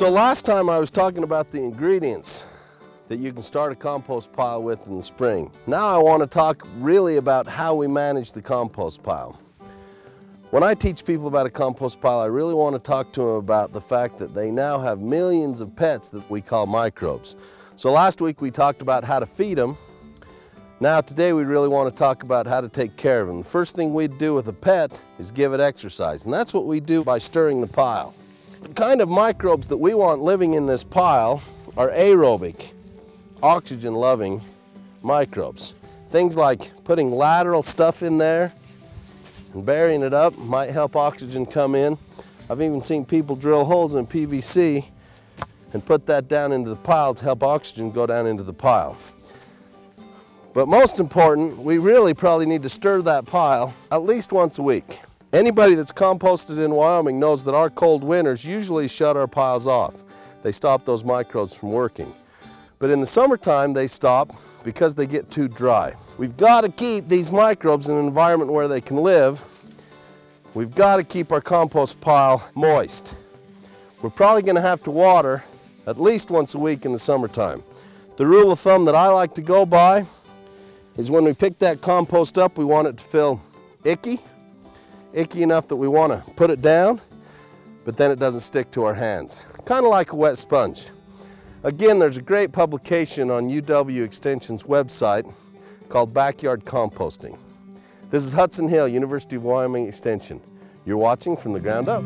So last time I was talking about the ingredients that you can start a compost pile with in the spring. Now I want to talk really about how we manage the compost pile. When I teach people about a compost pile, I really want to talk to them about the fact that they now have millions of pets that we call microbes. So last week we talked about how to feed them. Now today we really want to talk about how to take care of them. The first thing we'd do with a pet is give it exercise, and that's what we do by stirring the pile. The kind of microbes that we want living in this pile are aerobic oxygen-loving microbes. Things like putting lateral stuff in there and burying it up might help oxygen come in. I've even seen people drill holes in PVC and put that down into the pile to help oxygen go down into the pile. But most important, we really probably need to stir that pile at least once a week. Anybody that's composted in Wyoming knows that our cold winters usually shut our piles off. They stop those microbes from working. But in the summertime, they stop because they get too dry. We've got to keep these microbes in an environment where they can live. We've got to keep our compost pile moist. We're probably going to have to water at least once a week in the summertime. The rule of thumb that I like to go by is when we pick that compost up, we want it to feel icky, icky enough that we want to put it down, but then it doesn't stick to our hands. Kind of like a wet sponge. Again, there's a great publication on UW Extension's website called Backyard Composting. This is Hudson Hill, University of Wyoming Extension. You're watching From the Ground Up.